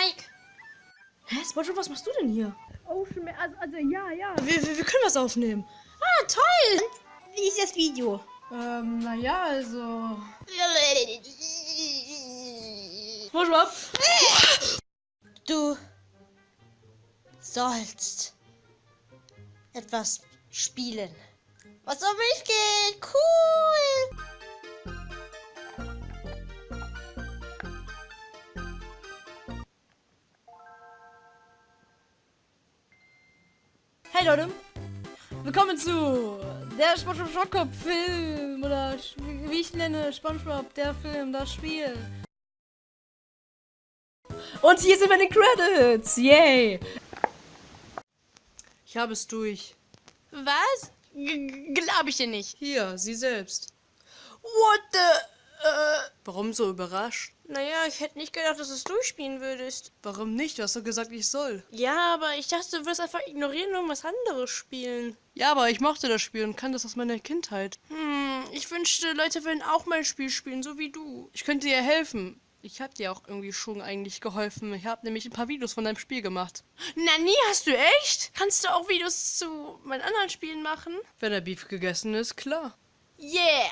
Mike. Hä, Spongebob, was machst du denn hier? Ocean Man, also, also ja, ja. Wir, wir, wir können was aufnehmen. Ah, toll! Wie ist das Video? Ähm, naja, also... Spongebob! Du sollst etwas spielen. Was um mich geht. Cool. Hey Leute, willkommen zu der SpongeBob Schockkopf Film oder wie ich nenne SpongeBob der Film, das Spiel. Und hier sind wir in den Credits, yay! Ich habe es durch. Was? G glaub ich dir nicht. Hier, sie selbst. What the... Äh, Warum so überrascht? naja, ich hätte nicht gedacht, dass du es durchspielen würdest. Warum nicht? Du hast doch gesagt, ich soll. Ja, aber ich dachte, du wirst einfach ignorieren und irgendwas anderes spielen. Ja, aber ich mochte das Spiel und kann das aus meiner Kindheit. Hm, ich wünschte, Leute würden auch mein Spiel spielen, so wie du. Ich könnte dir helfen. Ich habe dir auch irgendwie schon eigentlich geholfen. Ich habe nämlich ein paar Videos von deinem Spiel gemacht. Na, nie hast du echt? Kannst du auch Videos zu meinen anderen Spielen machen? Wenn der Beef gegessen ist, klar. Yeah!